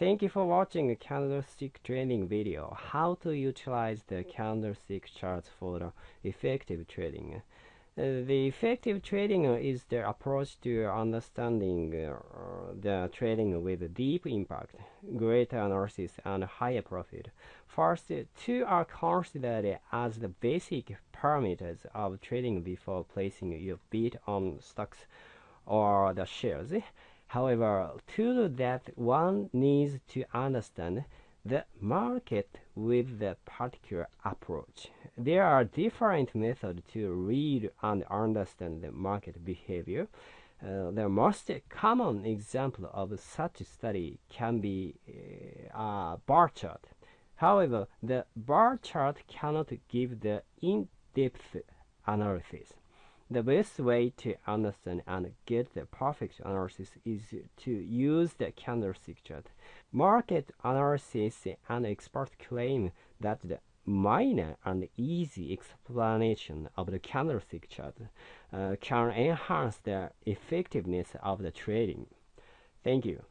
Thank you for watching a candlestick trading video. How to utilize the candlestick charts for the effective trading. Uh, the effective trading is the approach to understanding uh, the trading with deep impact, greater analysis, and higher profit. First, two are considered as the basic parameters of trading before placing your bid on stocks or the shares. However, to do that, one needs to understand the market with the particular approach. There are different methods to read and understand the market behavior. Uh, the most common example of such study can be uh, a bar chart. However, the bar chart cannot give the in-depth analysis. The best way to understand and get the perfect analysis is to use the candlestick chart. Market analysis and experts claim that the minor and easy explanation of the candlestick chart uh, can enhance the effectiveness of the trading. Thank you.